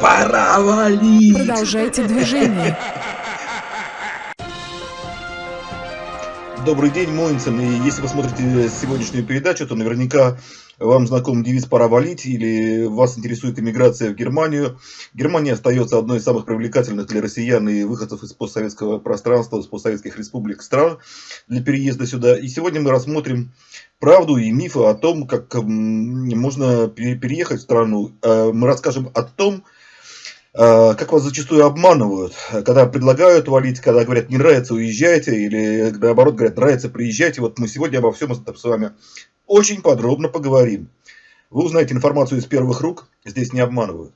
Пора валить! Продолжайте движение. Добрый день, Моинсон. И если вы смотрите сегодняшнюю передачу, то наверняка вам знаком девиз «пора валить» или вас интересует иммиграция в Германию. Германия остается одной из самых привлекательных для россиян и выходцев из постсоветского пространства, из постсоветских республик стран для переезда сюда. И сегодня мы рассмотрим правду и мифы о том, как можно переехать в страну. Э, мы расскажем о том, как вас зачастую обманывают, когда предлагают валить, когда говорят не нравится, уезжайте, или наоборот говорят нравится, приезжайте. Вот мы сегодня обо всем с вами очень подробно поговорим. Вы узнаете информацию из первых рук, здесь не обманывают.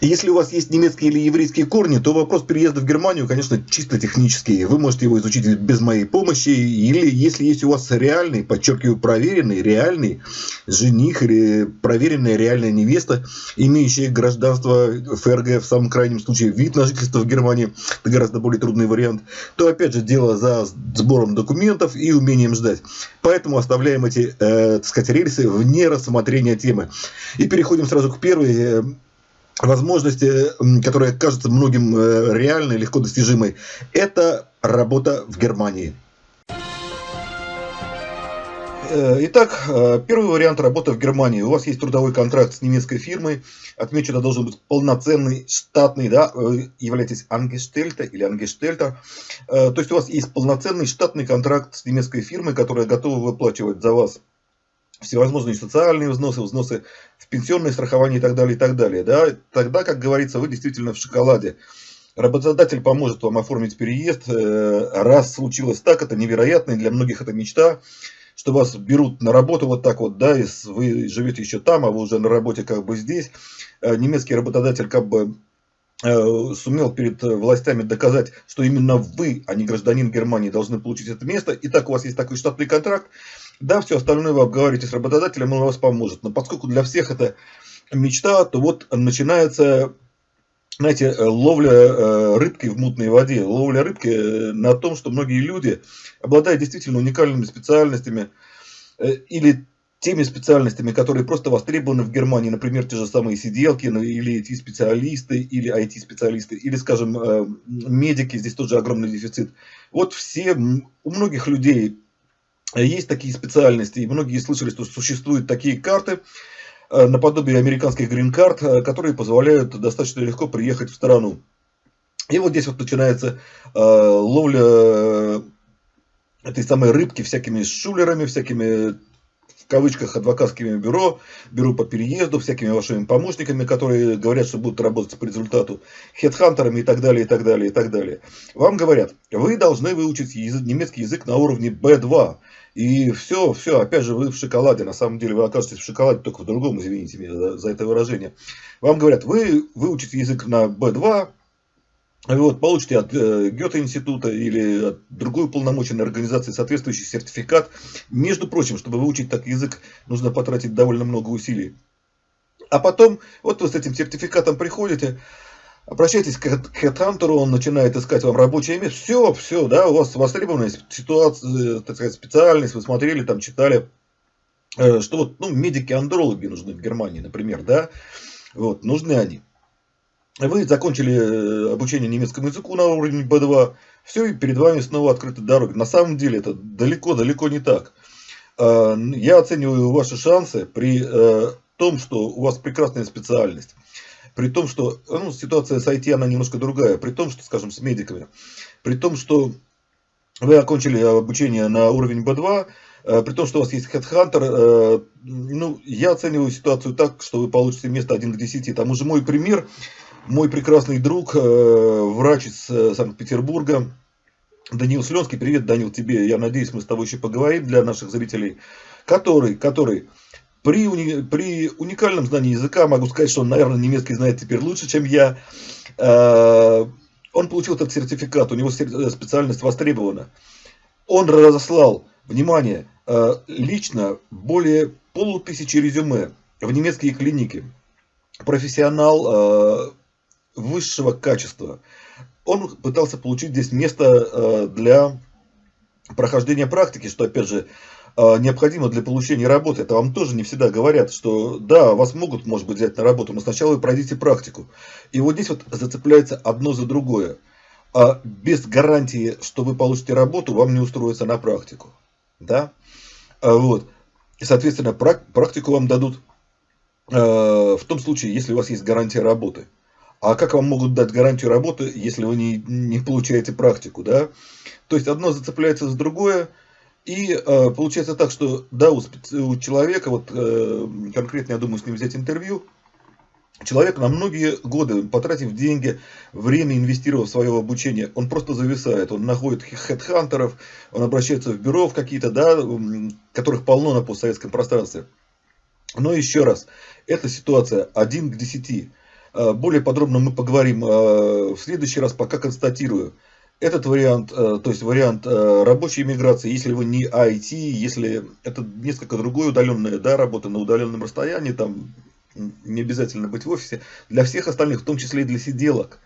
Если у вас есть немецкие или еврейские корни, то вопрос переезда в Германию, конечно, чисто технический. Вы можете его изучить без моей помощи. Или если есть у вас реальный, подчеркиваю, проверенный, реальный жених или проверенная реальная невеста, имеющая гражданство ФРГ, в самом крайнем случае вид на жительство в Германии, это гораздо более трудный вариант, то опять же дело за сбором документов и умением ждать. Поэтому оставляем эти, э, так сказать, рельсы вне рассмотрения темы. И переходим сразу к первой э, возможности, которая кажется многим э, реальной, легко достижимой, это работа в Германии. Э, итак, э, первый вариант работы в Германии. У вас есть трудовой контракт с немецкой фирмой. Отмечу, это должен быть полноценный, штатный, да, вы являетесь ангештельта или ангештельта. То есть у вас есть полноценный штатный контракт с немецкой фирмой, которая готова выплачивать за вас всевозможные социальные взносы, взносы в пенсионное страхование и так далее, и так далее. Да? Тогда, как говорится, вы действительно в шоколаде. Работодатель поможет вам оформить переезд. Э, раз случилось так, это невероятно, и для многих это мечта, что вас берут на работу вот так вот, да, и вы живете еще там, а вы уже на работе как бы здесь. Э, немецкий работодатель как бы э, сумел перед властями доказать, что именно вы, а не гражданин Германии, должны получить это место. И так у вас есть такой штатный контракт. Да, все остальное вы обговорите с работодателем, он вас поможет. Но поскольку для всех это мечта, то вот начинается, знаете, э, ловля э, рыбки в мутной воде. Ловля рыбки э, на том, что многие люди, обладая действительно уникальными специальностями или теми специальностями, которые просто востребованы в Германии, например, те же самые сиделки, ну, или IT-специалисты, или IT-специалисты, или, скажем, медики, здесь тоже огромный дефицит. Вот все, у многих людей есть такие специальности, и многие слышали, что существуют такие карты, э, наподобие американских грин-карт, э, которые позволяют достаточно легко приехать в страну. И вот здесь вот начинается э, ловля этой самой рыбки всякими шулерами, всякими кавычках адвокатскими бюро, бюро по переезду, всякими вашими помощниками, которые говорят, что будут работать по результату, хедхантерами и так далее, и так далее, и так далее. Вам говорят, вы должны выучить язык, немецкий язык на уровне B2. И все, все, опять же, вы в шоколаде. На самом деле вы окажетесь в шоколаде только в другом, извините меня за, за это выражение. Вам говорят, вы выучите язык на B2, вот, получите от э, Гёте-института или от другой уполномоченной организации соответствующий сертификат. Между прочим, чтобы выучить так язык, нужно потратить довольно много усилий. А потом, вот вы с этим сертификатом приходите, Обращайтесь к HeadHunter, он начинает искать вам рабочее место. Все, все, да, у вас востребованная ситуация, так сказать, специальность, вы смотрели, там читали, э, что вот, ну, медики-андрологи нужны в Германии, например, да, вот, нужны они. Вы закончили э, обучение немецкому языку на уровне B2, все, и перед вами снова открыты дороги. На самом деле это далеко-далеко не так. Э, я оцениваю ваши шансы при том, что у вас прекрасная специальность. При том, что ну, ситуация с IT, она немножко другая. При том, что, скажем, с медиками. При том, что вы окончили обучение на уровень B2, э, при том, что у вас есть HeadHunter, э, ну, я оцениваю ситуацию так, что вы получите место 1 к 10. Там уже мой пример, мой прекрасный друг, э, врач из Санкт-Петербурга, Даниил Сленский. Привет, Данил, тебе. Я надеюсь, мы с тобой еще поговорим для наших зрителей. Который, который при, уни, при уникальном знании языка могу сказать, что он, наверное, немецкий знает теперь лучше, чем я. Э, он получил этот сертификат, у него э, специальность востребована. Он разослал, внимание, э, лично более полутысячи резюме в немецкие клиники. Профессионал высшего качества. Он пытался получить здесь место для прохождения практики, что, опять же, необходимо для получения работы. Это вам тоже не всегда говорят, что да, вас могут, может быть, взять на работу, но сначала вы пройдите практику. И вот здесь вот зацепляется одно за другое. А без гарантии, что вы получите работу, вам не устроиться на практику. Да? А вот. И, соответственно, практику вам дадут э, в том случае, если у вас есть гарантия работы. А как вам могут дать гарантию работы, если вы не, не получаете практику, да? То есть одно зацепляется за другое, и э, получается так, что да, у, у человека, вот э, конкретно я думаю с ним взять интервью, человек на многие годы, потратив деньги, время, инвестировав в свое обучение, он просто зависает, он находит хедхантеров, он обращается в бюро в какие-то, да, которых полно на постсоветском пространстве. Но еще раз, эта ситуация 1 к 10. Э, более подробно мы поговорим э, в следующий раз, пока констатирую. Этот вариант, э, то есть вариант рабочей миграции, если вы не IT, если это несколько другое удаленная да, работа на удаленном расстоянии, там не обязательно быть в офисе, для всех остальных, в том числе и для сиделок.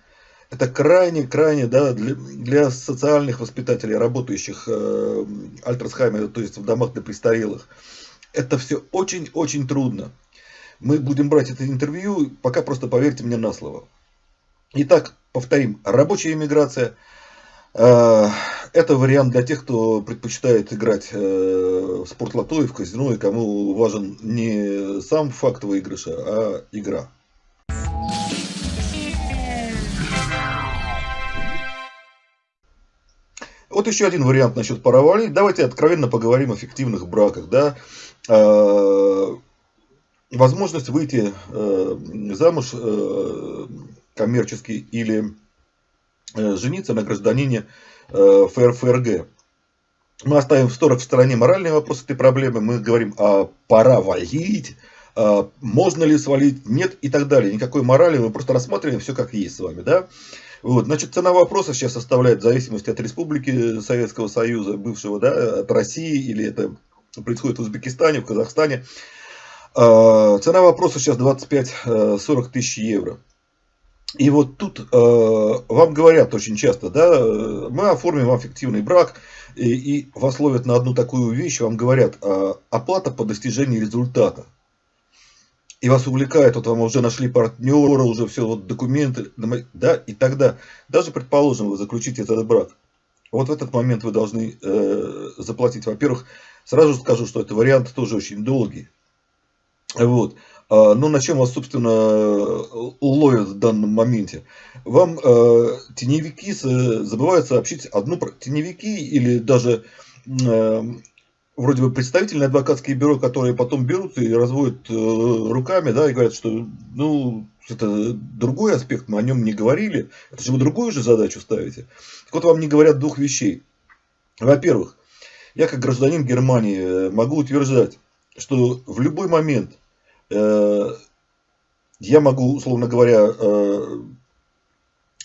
Это крайне-крайне да, для, для социальных воспитателей, работающих э, Альтерсхайме, то есть в домах для престарелых. Это все очень-очень трудно. Мы будем брать это интервью, пока просто поверьте мне на слово. Итак, повторим. Рабочая иммиграция э, – это вариант для тех, кто предпочитает играть э, в спортлото и в казино, и кому важен не сам факт выигрыша, а игра. Вот еще один вариант насчет пара Давайте откровенно поговорим о фиктивных браках. Да? Э, возможность выйти э, замуж э, коммерчески или э, жениться на гражданине ФРФРГ. Мы оставим в сторону в стороне моральный вопрос этой проблемы. Мы говорим, а пора валить, а можно ли свалить, нет и так далее. Никакой морали, мы просто рассматриваем все как есть с вами. Да? Вот, значит, цена вопроса сейчас составляет в зависимости от республики Советского Союза, бывшего, да, от России, или это происходит в Узбекистане, в Казахстане, цена вопроса сейчас 25-40 тысяч евро. И вот тут э, вам говорят очень часто, да, мы оформим вам фиктивный брак, и, и вас ловят на одну такую вещь, вам говорят, э, оплата по достижении результата. И вас увлекает, вот вам уже нашли партнера, уже все, вот документы, да, и тогда, даже предположим, вы заключите этот брак, вот в этот момент вы должны э, заплатить, во-первых, сразу скажу, что это вариант тоже очень долгий, вот. А, ну, на чем вас, собственно, ловят в данном моменте? Вам э, теневики забывают сообщить одну... Теневики или даже э, вроде бы представительные адвокатские бюро, которые потом берут и разводят э, руками, да, и говорят, что, ну, это другой аспект, мы о нем не говорили. Это же вы другую же задачу ставите. Так вот, вам не говорят двух вещей. Во-первых, я как гражданин Германии э, могу утверждать, что в любой момент я могу, условно говоря, э,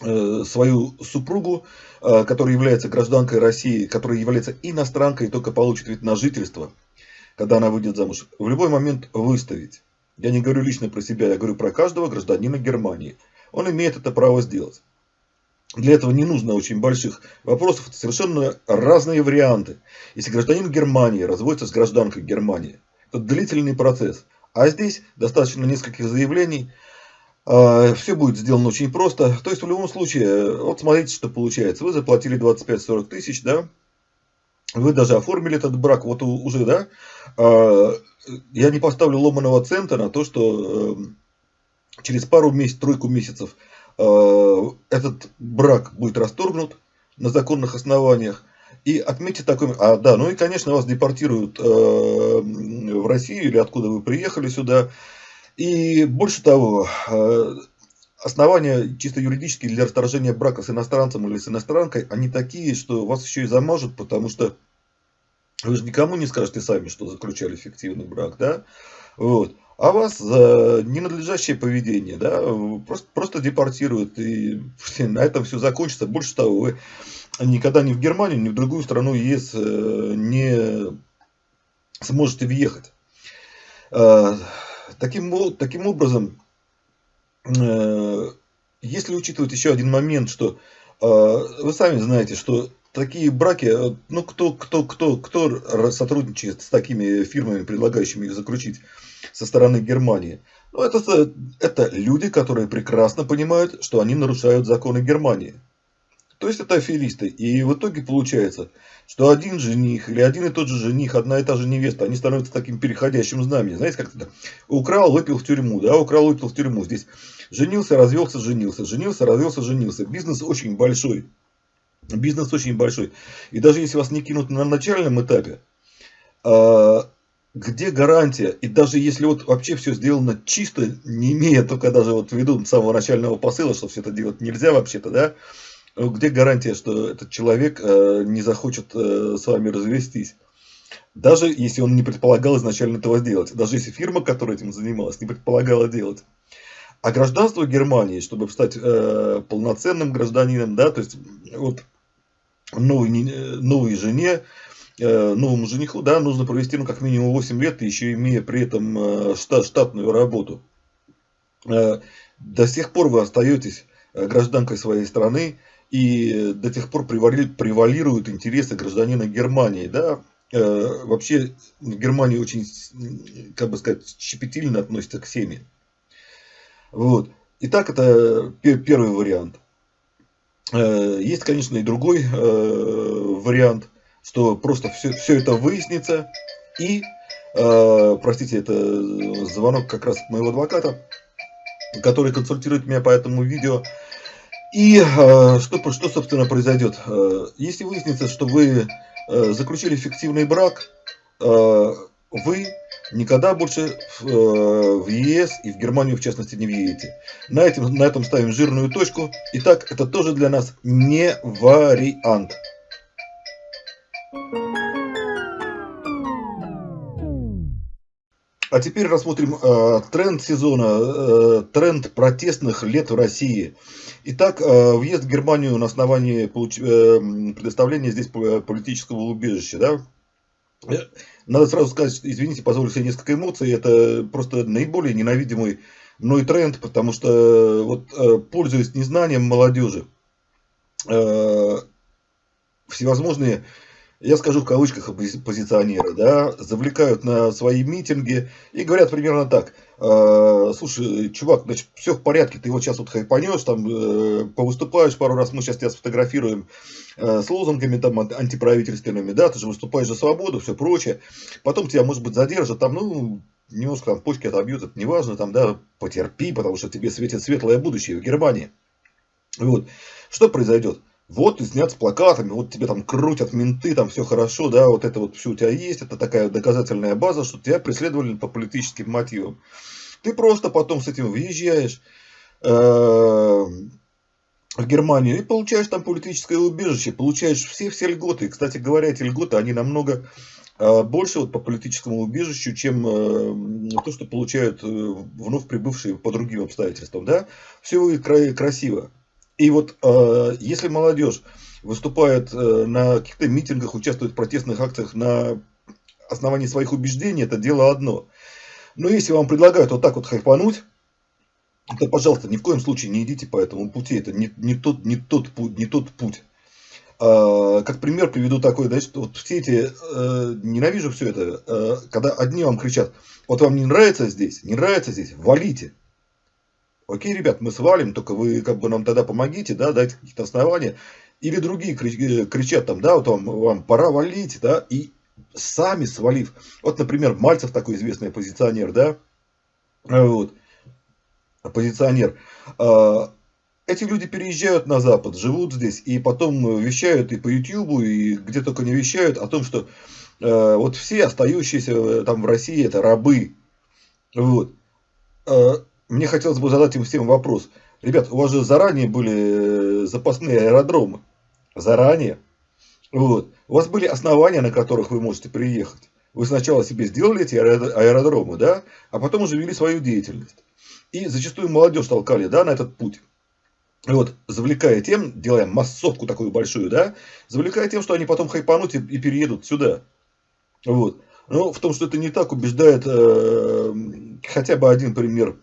э, свою супругу, которая является гражданкой России, которая является иностранкой и только получит вид на жительство, когда она выйдет замуж, в любой момент выставить. Я не говорю лично про себя, я говорю про каждого гражданина Германии. Он имеет это право сделать. Для этого не нужно очень больших вопросов, это совершенно разные варианты. Если гражданин Германии разводится с гражданкой Германии, это длительный процесс – а здесь достаточно нескольких заявлений. А, Все будет сделано очень просто. То есть в любом случае, вот смотрите, что получается. Вы заплатили 25-40 тысяч, да? Вы даже оформили этот брак, вот уже, да? А, я не поставлю ломаного цента на то, что эм, через пару месяцев, тройку месяцев э, этот брак будет расторгнут на законных основаниях. И отметьте такой... А, да, ну и, конечно, вас депортируют э, в Россию или откуда вы приехали сюда. И больше того, э, основания чисто юридические для расторжения брака с иностранцем или с иностранкой, они такие, что вас еще и замажут, потому что вы же никому не скажете сами, что заключали фиктивный брак, да? Вот. А вас за ненадлежащее поведение, да, просто, просто депортируют, и на этом все закончится. Больше того, вы никогда ни в Германию, ни в другую страну ЕС э, не сможете въехать. Э, таким, таким образом, э, если учитывать еще один момент, что вы сами знаете, что такие браки, э, ну кто, кто, кто, кто сотрудничает с такими фирмами, предлагающими их заключить со стороны Германии? Ну, это, это люди, которые прекрасно понимают, что они нарушают законы Германии. То есть это аферисты. И в итоге получается, что один жених или один и тот же жених, одна и та же невеста, они становятся таким переходящим знаменем. Знаете, как это? Украл, выпил в тюрьму, да, украл, выпил в тюрьму. Здесь женился, развелся, женился, женился, развелся, женился. Бизнес очень большой. Бизнес очень большой. И даже если вас не кинут на начальном этапе, а, где гарантия? И даже если вот вообще все сделано чисто, не имея только даже вот в самого начального посыла, что все это делать нельзя вообще-то, да, где гарантия, что этот человек э, не захочет э, с вами развестись? Даже если он не предполагал изначально этого сделать. Даже если фирма, которая этим занималась, не предполагала делать. А гражданство Германии, чтобы стать э, полноценным гражданином, да, то есть вот новой, новой жене, э, новому жениху, да, нужно провести, ну, как минимум 8 лет, еще имея при этом э, штат, штатную работу. Э, до сих пор вы остаетесь гражданкой своей страны, и до тех пор превалируют интересы гражданина Германии, да, вообще в Германии очень, как бы сказать, щепетильно относятся к семье. Вот. Итак, это первый вариант. Э, есть, конечно, и другой э, вариант, что просто все, все это выяснится. И, э, простите, это звонок как раз моего адвоката, который консультирует меня по этому видео. И что, что собственно, произойдет? Если выяснится, что вы заключили фиктивный брак, вы никогда больше в, э, в ЕС и в Германию, в частности, не въедете. На этом, на этом ставим жирную точку. Итак, это тоже для нас не вариант. А теперь рассмотрим э, тренд сезона, э, тренд протестных лет в России. Итак, э, въезд в Германию на основании получ... э, предоставления здесь политического убежища. Да? Надо сразу сказать, извините, позволю себе несколько эмоций, это просто наиболее ненавидимый мной тренд, потому что, вот, э, пользуясь незнанием молодежи, э, всевозможные, я скажу в кавычках, оппозиционеры, да, завлекают на свои митинги и говорят примерно так – Э, слушай, чувак, значит, все в порядке, ты вот сейчас вот хайпанешь, там, э, повыступаешь пару раз, мы сейчас тебя сфотографируем э, с лозунгами там антиправительственными, да, ты же выступаешь за свободу, все прочее, потом тебя, может быть, задержат, там, ну, немножко там почки отобьют, это неважно, там, да, потерпи, потому что тебе светит светлое будущее в Германии. Вот. Что произойдет? Вот снят с плакатами, вот тебе там крутят менты, там все хорошо, да, вот это вот все у тебя есть, это такая доказательная база, что тебя преследовали по политическим мотивам. Ты просто потом с этим въезжаешь э, в Германию и получаешь там политическое убежище, получаешь все-все льготы. И, кстати говоря, эти льготы, они намного э, больше вот по политическому убежищу, чем э, то, что получают вновь прибывшие по другим обстоятельствам, да. Все выглядит красиво. И вот э, если молодежь выступает э, на каких-то митингах, участвует в протестных акциях на основании своих убеждений, это дело одно. Но если вам предлагают вот так вот хайпануть, то, пожалуйста, ни в коем случае не идите по этому пути. Это не, не, тот, не, тот, не тот путь. А, как пример приведу такой, что вот все эти, э, ненавижу все это, э, когда одни вам кричат, вот вам не нравится здесь, не нравится здесь, валите. Окей, ребят, мы свалим, только вы как бы нам тогда помогите, да, дайте какие-то основания. Или другие э, кричат там, да, вот вам, вам пора валить, да, и сами свалив. Вот, например, Мальцев такой известный оппозиционер, да, вот, оппозиционер. А, эти люди переезжают на Запад, живут здесь, и потом вещают и по Ютьюбу, и где только не вещают о том, что э, вот все остающиеся э, там в России это рабы. Вот мне хотелось бы задать им всем вопрос. Ребят, у вас же заранее были э, запасные аэродромы. Заранее. Вот. У вас были основания, на которых вы можете приехать. Вы сначала себе сделали эти аэродромы, да, а потом уже вели свою деятельность. И зачастую молодежь толкали, да, на этот путь. И вот, завлекая тем, делая массовку такую большую, да, завлекая тем, что они потом хайпанут и, и переедут сюда. Вот. Но в том, что это не так, убеждает э, хотя бы один пример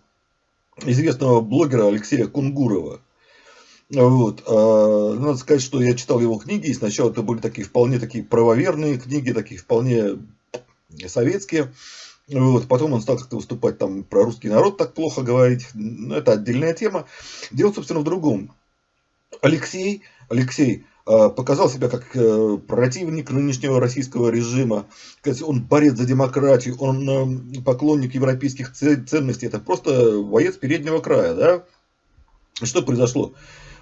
известного блогера Алексея Кунгурова. Вот. А, надо сказать, что я читал его книги, и сначала это были такие вполне такие правоверные книги, такие вполне советские. Вот, потом он стал как-то выступать там про русский народ так плохо говорить. Ну, это отдельная тема. Дело, собственно, в другом. Алексей, Алексей показал себя как э, противник нынешнего российского режима. Он борец за демократию, он э, поклонник европейских ценностей. Это просто боец переднего края, да? Что произошло?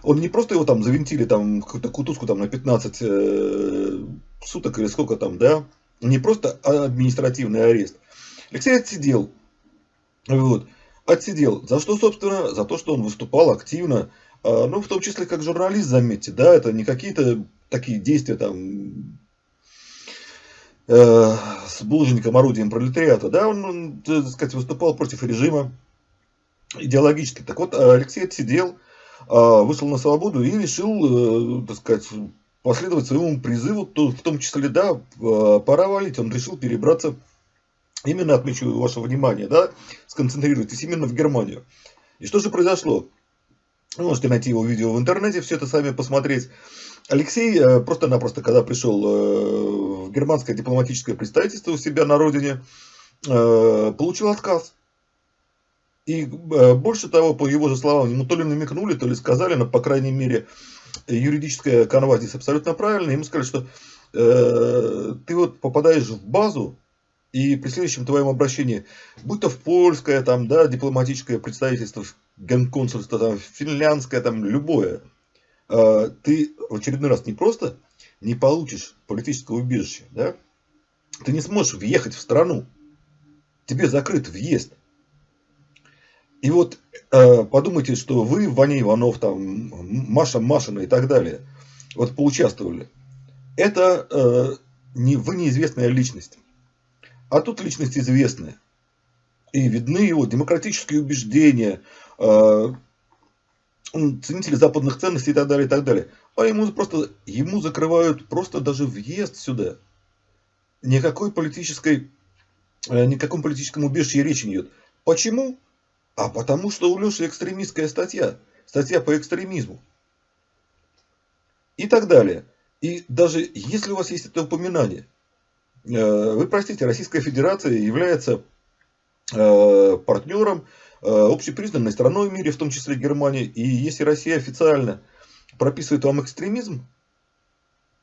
Он не просто его там завинтили там какую-то кутузку там на 15 э, суток или сколько там, да? Не просто административный арест. Алексей отсидел. Вот. Отсидел. За что, собственно? За то, что он выступал активно. А, ну, в том числе, как журналист, заметьте, да, это не какие-то такие действия там э, с булыжником, орудием пролетариата, да, он, он, так сказать, выступал против режима идеологически. Так вот, Алексей отсидел, а, вышел на свободу и решил, э, так сказать, последовать своему призыву, в том числе, да, а, пора валить. Он решил перебраться, именно отмечу ваше внимание, да, сконцентрируйтесь именно в Германию. И что же произошло? Вы можете найти его видео в интернете, все это сами посмотреть. Алексей э, просто-напросто, когда пришел э, в германское дипломатическое представительство у себя на родине, получил отказ. И э, больше того, по его же словам, ему то ли намекнули, то ли сказали, но, по крайней мере, юридическая канва здесь абсолютно правильная. Ему сказали, что э, ты вот попадаешь в базу, и при следующем твоем обращении, будь то в польское, там, да, дипломатическое представительство, генконсульство, там, финляндское, там, любое, э, ты в очередной раз не просто не получишь политического убежища, да, ты не сможешь въехать в страну, тебе закрыт въезд. И вот э, подумайте, что вы, Ваня Иванов, там, Маша Машина и так далее, вот поучаствовали. Это э, не, вы неизвестная личность. А тут личность известная. И видны его демократические убеждения, э, ценители западных ценностей и так далее, и так далее. А ему просто, ему закрывают просто даже въезд сюда. Никакой политической, э, никаком политическом убежище речи не идет. Почему? А потому что у Леши экстремистская статья. Статья по экстремизму. И так далее. И даже если у вас есть это упоминание, э, вы простите, Российская Федерация является партнером э, общепризнанной страной в мире, в том числе Германии. И если Россия официально прописывает вам экстремизм,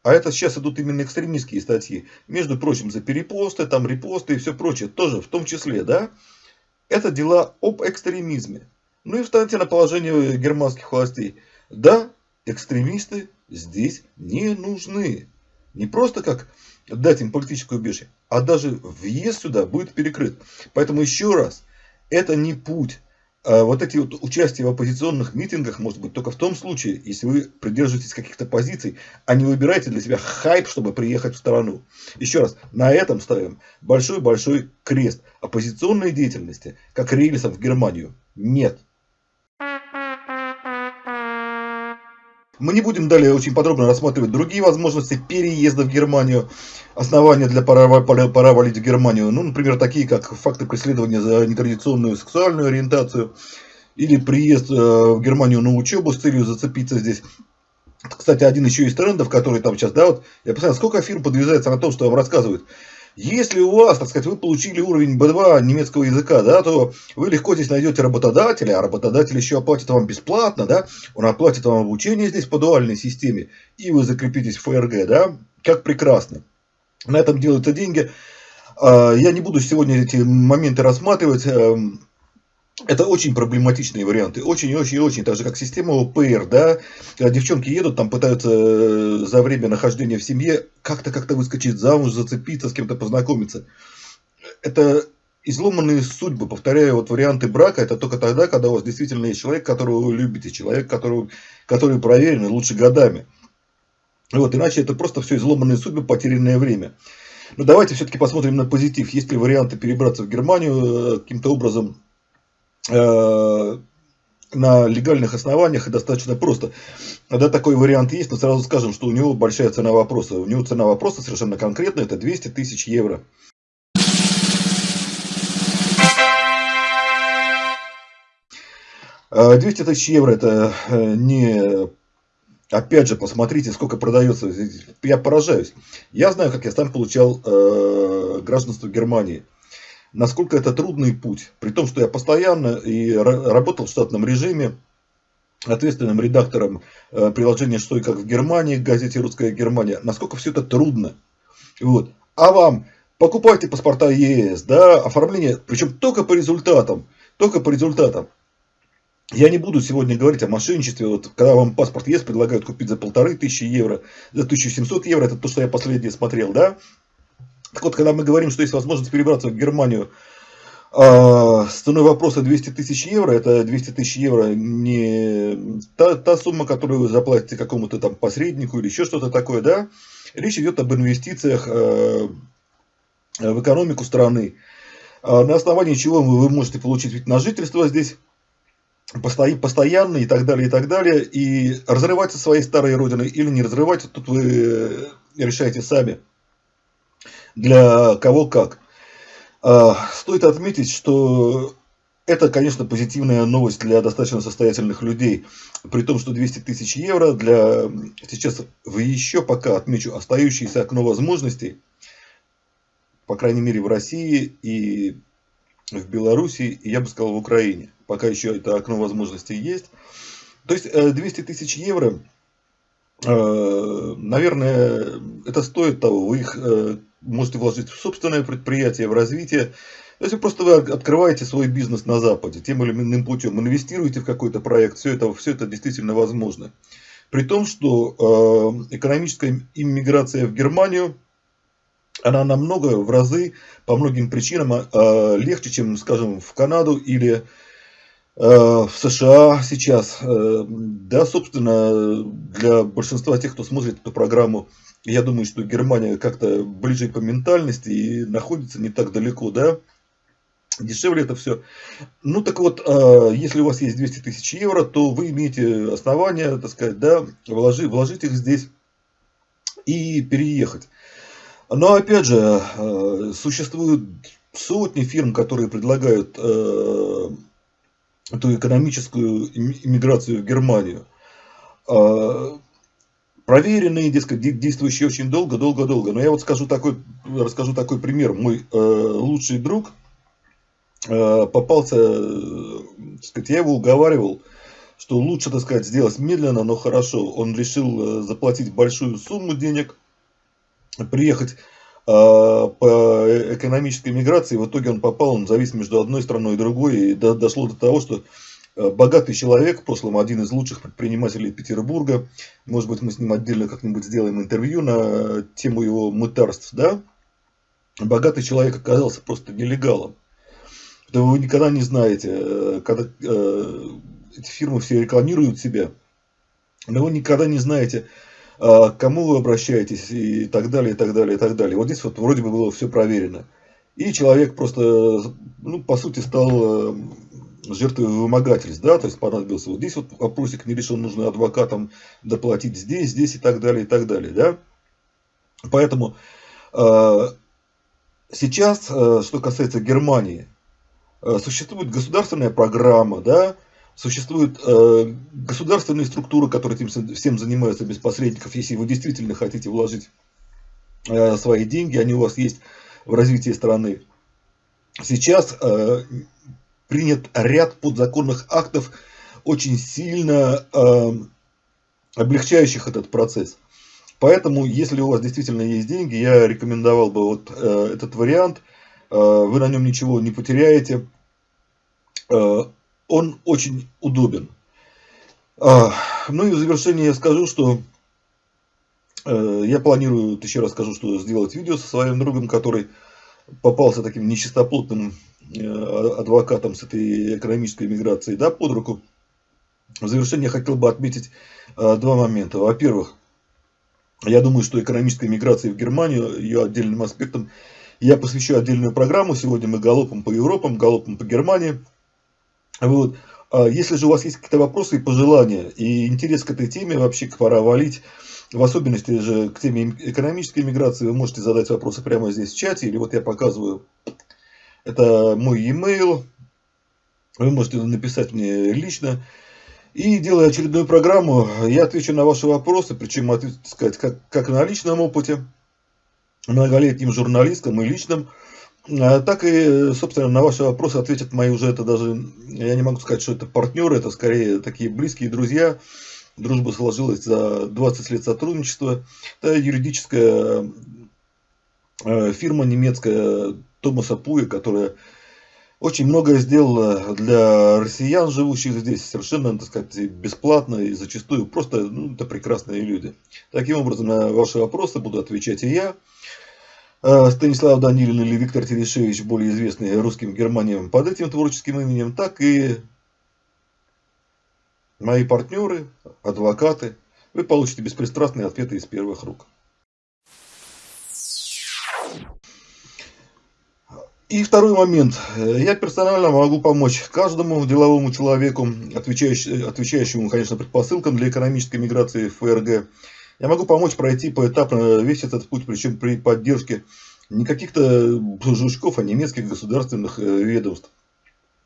а это сейчас идут именно экстремистские статьи, между прочим, за перепосты, там репосты и все прочее, тоже в том числе, да, это дела об экстремизме. Ну и встаньте на положение германских властей. Да, экстремисты здесь не нужны. Не просто как дать им политическое убежище, а даже въезд сюда будет перекрыт. Поэтому еще раз, это не путь а вот эти вот участия в оппозиционных митингах может быть только в том случае, если вы придерживаетесь каких-то позиций, а не выбираете для себя хайп, чтобы приехать в страну. Еще раз, на этом ставим большой-большой крест. Оппозиционной деятельности, как рейсов в Германию, нет. Мы не будем далее очень подробно рассматривать другие возможности переезда в Германию, основания для пора, пора, пора валить в Германию, ну, например, такие как факты преследования за нетрадиционную сексуальную ориентацию, или приезд э, в Германию на учебу с целью зацепиться здесь. Кстати, один еще из трендов, который там сейчас, да, вот, я посмотрел, сколько фирм подвязается на том, что вам рассказывают. Если у вас, так сказать, вы получили уровень B2 немецкого языка, да, то вы легко здесь найдете работодателя, а работодатель еще оплатит вам бесплатно, да, он оплатит вам обучение здесь по дуальной системе, и вы закрепитесь в ФРГ, да, как прекрасно. На этом делаются деньги. А, я не буду сегодня эти моменты рассматривать. Это очень проблематичные варианты, очень-очень-очень, так же как система ОПР, да, девчонки едут, там пытаются э, за время нахождения в семье как-то как-то выскочить замуж, зацепиться, с кем-то познакомиться. Это изломанные судьбы, повторяю, вот варианты брака, это только тогда, когда у вас действительно есть человек, которого вы любите, человек, которого, который проверен лучше годами. Вот, иначе это просто все изломанные судьбы, потерянное время. Но давайте все-таки посмотрим на позитив. Есть ли варианты перебраться в Германию э, каким-то образом на легальных основаниях и достаточно просто. Да, такой вариант есть, но сразу скажем, что у него большая цена вопроса. У него цена вопроса совершенно конкретная, это 200 тысяч евро. 200 тысяч евро это не... Опять же, посмотрите, сколько продается. Я поражаюсь. Я знаю, как я сам получал э, гражданство Германии. Насколько это трудный путь. При том, что я постоянно и работал в штатном режиме ответственным редактором э, приложения «Что и как в Германии», газете «Русская Германия», насколько все это трудно. Вот. А вам покупайте паспорта ЕС, да, оформление, причем только по результатам, только по результатам. Я не буду сегодня говорить о мошенничестве, вот, когда вам паспорт ЕС предлагают купить за полторы тысячи евро, за 1700 евро, это то, что я последнее смотрел, да. Так вот, когда мы говорим, что есть возможность перебраться в Германию а, с ценой вопроса 200 тысяч евро, это 200 тысяч евро не та, та сумма, которую вы заплатите какому-то там посреднику или еще что-то такое, да. Речь идет об инвестициях э, в экономику страны, а на основании чего вы можете получить вид на жительство здесь, постоянно и так далее, и так далее, и разрывать со своей старой родиной или не разрывать, тут вы решаете сами, для кого как. А, стоит отметить, что это, конечно, позитивная новость для достаточно состоятельных людей, при том, что 200 тысяч евро для сейчас в еще пока, отмечу, остающееся окно возможностей, по крайней мере в России и в Беларуси, и я бы сказал в Украине, пока еще это окно возможностей есть. То есть 200 э, тысяч евро, наверное, это стоит того, вы их э, можете вложить в собственное предприятие, в развитие. Есть просто вы открываете свой бизнес на Западе тем или иным путем, инвестируете в какой-то проект, все это, все это действительно возможно. При том, что э, экономическая иммиграция в Германию, она намного, в разы, по многим причинам э, легче, чем, скажем, в Канаду или э, в США сейчас. Э, да, собственно, для большинства тех, кто смотрит эту программу, я думаю, что Германия как-то ближе по ментальности и находится не так далеко, да, дешевле это все. Ну так вот, а, если у вас есть 200 тысяч евро, то вы имеете основания, так сказать, да, вложить, вложить их здесь и переехать. Но опять же, существуют сотни фирм, которые предлагают а, эту экономическую иммиграцию в Германию проверенные, дескать, действующие очень долго, долго, долго. Но я вот скажу такой, расскажу такой пример. Мой э, лучший друг э, попался, э, сказать, я его уговаривал, что лучше, так сказать, сделать медленно, но хорошо. Он решил заплатить большую сумму денег, приехать по экономической миграции. В итоге он попал, он завис между одной страной и другой. И до, дошло до того, что Э, богатый человек, в прошлом один из лучших предпринимателей Петербурга. Может быть, мы с ним отдельно как-нибудь сделаем интервью на тему его мытарств, да? Богатый человек оказался просто нелегалом. Да вы никогда не знаете, э, когда э, эти фирмы все рекламируют себя, но вы никогда не знаете, к кому вы обращаетесь и так далее, и так далее, и так далее. Вот здесь вот вроде бы было все проверено. И человек просто, ну, по сути, стал жертвы вымогательств, да, то есть понадобился вот здесь вот вопросик не решен, нужно адвокатам доплатить здесь, здесь и так далее, и так далее, да. Поэтому э, сейчас, э, что касается Германии, э, существует государственная программа, да, существуют э, государственные структуры, которые этим всем занимаются без посредников, если вы действительно хотите вложить э, свои деньги, они у вас есть в развитии страны. Сейчас э, принят ряд подзаконных актов, очень сильно э, облегчающих этот процесс. Поэтому, если у вас действительно есть деньги, я рекомендовал бы вот э, этот вариант. Э, вы на нем ничего не потеряете. Э, он очень удобен. Э, ну и в завершение я скажу, что э, я планирую, еще раз скажу, что сделать видео со своим другом, который попался таким нечистоплотным Э, адвокатом с этой экономической миграцией да, под руку. В завершение я хотел бы отметить э, два момента. Во-первых, я думаю, что экономическая миграция в Германию, ее отдельным аспектом, я посвящу отдельную программу. Сегодня мы галопом по Европам, галопом по Германии. Вот. А если же у вас есть какие-то вопросы и пожелания, и интерес к этой теме, вообще пора валить, в особенности же к теме экономической миграции, вы можете задать вопросы прямо здесь в чате, или вот я показываю это мой e-mail. Вы можете написать мне лично. И делая очередную программу, я отвечу на ваши вопросы, причем, сказать, как, как на личном опыте, многолетним журналистом и личным, так и, собственно, на ваши вопросы ответят мои уже, это даже, я не могу сказать, что это партнеры, это скорее такие близкие друзья. Дружба сложилась за 20 лет сотрудничества. Это юридическая э, фирма немецкая Томаса Пуи, которая очень многое сделала для россиян, живущих здесь, совершенно, так сказать, бесплатно и зачастую просто, ну, это прекрасные люди. Таким образом, на ваши вопросы буду отвечать и я. А, Станислав Данилин или Виктор Терешевич, более известный русским Германиям под этим творческим именем, так и мои партнеры, адвокаты. Вы получите беспристрастные ответы из первых рук. И второй момент. Я персонально могу помочь каждому деловому человеку, отвечающему конечно, предпосылкам для экономической миграции в ФРГ. Я могу помочь пройти поэтапно весь этот путь, причем при поддержке не каких-то жучков, а немецких государственных э, ведомств.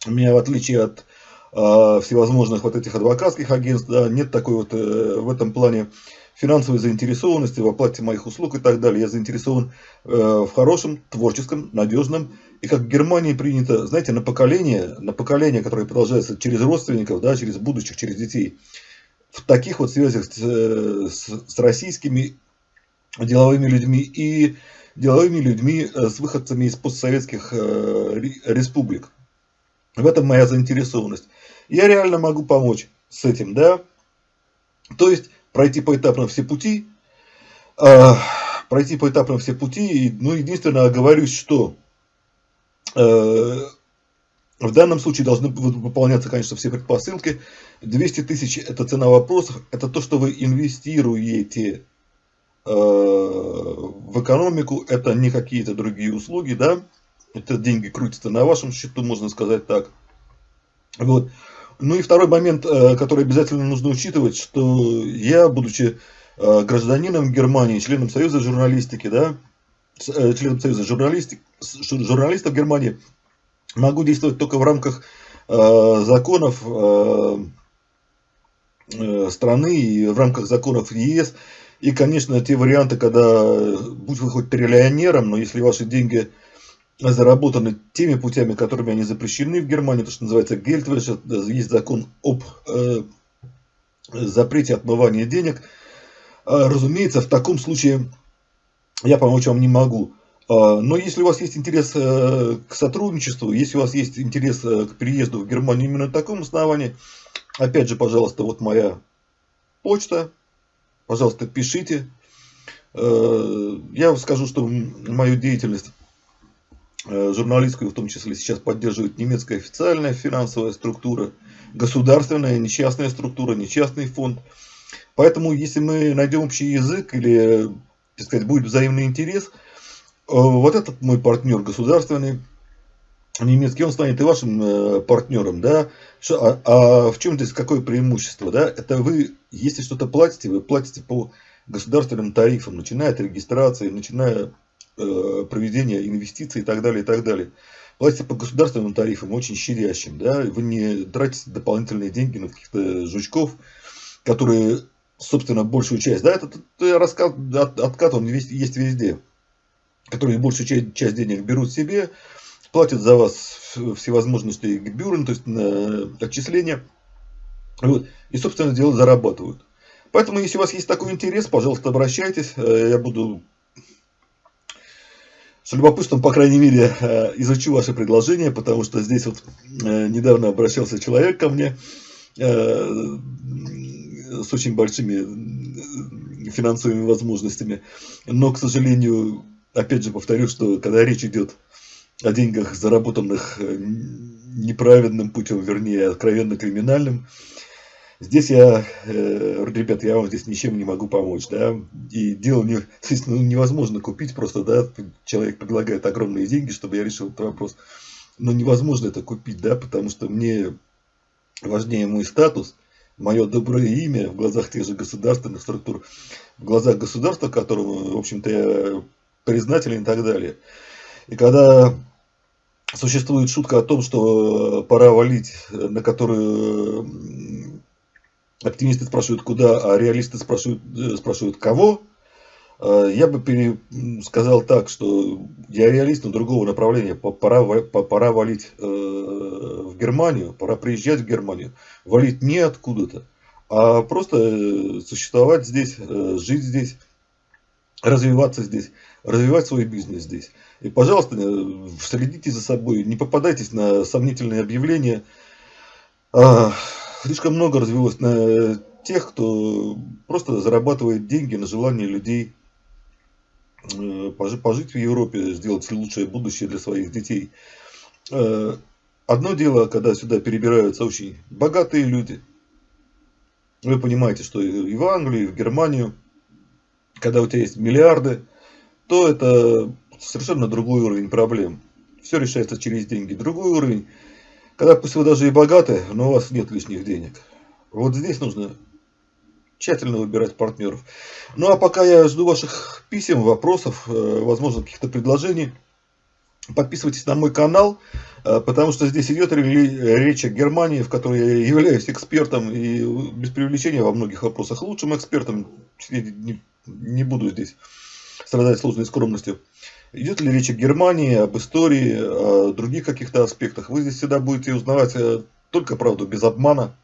У меня, в отличие от э, всевозможных вот этих адвокатских агентств, да, нет такой вот э, в этом плане финансовой заинтересованности в оплате моих услуг и так далее. Я заинтересован э, в хорошем, творческом, надежном. И как в Германии принято, знаете, на поколение, на поколение, которое продолжается через родственников, да, через будущих, через детей, в таких вот связях с, с, с российскими деловыми людьми и деловыми людьми э, с выходцами из постсоветских э, республик. В этом моя заинтересованность. Я реально могу помочь с этим, да. То есть пройти поэтапно все пути, э, пройти поэтапно все пути, ну, единственное, оговорюсь, что э, в данном случае должны выполняться, конечно, все предпосылки. 200 тысяч – это цена вопросов, это то, что вы инвестируете э, в экономику, это не какие-то другие услуги, да, это деньги крутятся на вашем счету, можно сказать так. Вот. Ну и второй момент, э, который обязательно нужно учитывать, что я, будучи э, гражданином Германии, членом Союза журналистики, да, членом Союза журналистик, журналистов Германии, могу действовать только в рамках законов страны и в рамках законов ЕС. И, конечно, те варианты, когда, будь вы хоть триллионером, но если ваши деньги заработаны теми путями, которыми они запрещены в Германии, то, что называется Гельдвэш, есть закон об э, запрете отмывания денег. Э, разумеется, в таком случае я помочь вам не могу. Э, но если у вас есть интерес э, к сотрудничеству, если у вас есть интерес э, к переезду в Германию именно на таком основании, опять же, пожалуйста, вот моя почта, пожалуйста, пишите. Э, я скажу, что мою деятельность журналистскую в том числе сейчас поддерживает немецкая официальная финансовая структура, государственная, не частная структура, не частный фонд. Поэтому, если мы найдем общий язык или, так сказать, будет взаимный интерес, вот этот мой партнер государственный, немецкий, он станет и вашим э, партнером, да. А, а в чем здесь какое преимущество, да? Это вы, если что-то платите, вы платите по государственным тарифам, начиная от регистрации, начиная Э, проведения инвестиций и так далее, и так далее. Платите по государственным тарифам очень щадящим, да, вы не тратите дополнительные деньги на каких-то жучков, которые, собственно, большую часть, да, этот, этот раскат, от, откат, он есть, есть везде, которые большую часть, часть денег берут себе, платят за вас всевозможные гбюрен, то есть на отчисления, вот, и, собственно, дело зарабатывают. Поэтому, если у вас есть такой интерес, пожалуйста, обращайтесь, э, я буду с любопытством, по крайней мере, э, изучу ваше предложение, потому что здесь вот э, недавно обращался человек ко мне с очень большими финансовыми возможностями. Но, к сожалению, опять же повторю, что когда речь идет о деньгах, заработанных неправедным путем, вернее, откровенно криминальным, Здесь я, э, ребят, я вам здесь ничем не могу помочь, да, и дело не, ну, невозможно купить просто, да, человек предлагает огромные деньги, чтобы я решил этот вопрос, но невозможно это купить, да, потому что мне важнее мой статус, мое доброе имя в глазах тех же государственных структур, в глазах государства, которому, в общем-то, я признателен и так далее. И когда существует шутка о том, что пора валить, на которую оптимисты спрашивают куда, а реалисты спрашивают, э, спрашивают кого. Я бы сказал так, что я реалист, но другого направления. Пора, пора валить э, в Германию, пора приезжать в Германию. Валить не откуда-то, а просто э, существовать здесь, жить здесь, развиваться здесь, развивать свой бизнес здесь. И, пожалуйста, следите за собой, не попадайтесь на сомнительные объявления. А, слишком много развелось на тех, кто просто зарабатывает деньги на желание людей э, пожить в Европе, сделать лучшее будущее для своих детей. Э, одно дело, когда сюда перебираются очень богатые люди. Вы понимаете, что и в Англию, и в Германию, когда у тебя есть миллиарды, то это совершенно другой уровень проблем. Все решается через деньги. Другой уровень когда пусть вы даже и богаты, но у вас нет лишних денег. Вот здесь нужно тщательно выбирать партнеров. Ну а пока я жду ваших писем, вопросов, э, возможно каких-то предложений. Подписывайтесь на мой канал, э, потому что здесь идет речь о Германии, в которой я являюсь экспертом и без привлечения во многих вопросах лучшим экспертом. Не, не буду здесь страдать сложной скромностью. Идет ли речь о Германии, об истории, о других каких-то аспектах. Вы здесь всегда будете узнавать э, только правду, без обмана.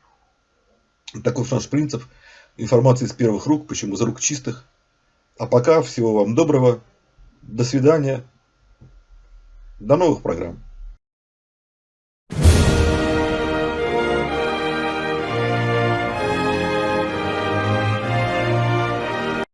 Таков наш принцип. Информация из первых рук, почему из рук чистых. А пока всего вам доброго. До свидания. До новых программ.